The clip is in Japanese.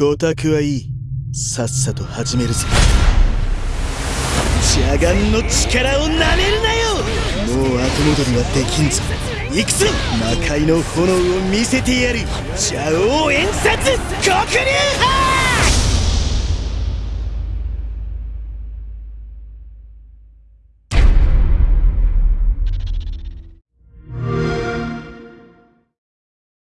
ごたくはいい。さっさと始めるぞ邪眼の力をなめるなよ。もう後戻りはできんぞ。行くぞ。魔界の炎を見せてやる。邪王演殺。黒竜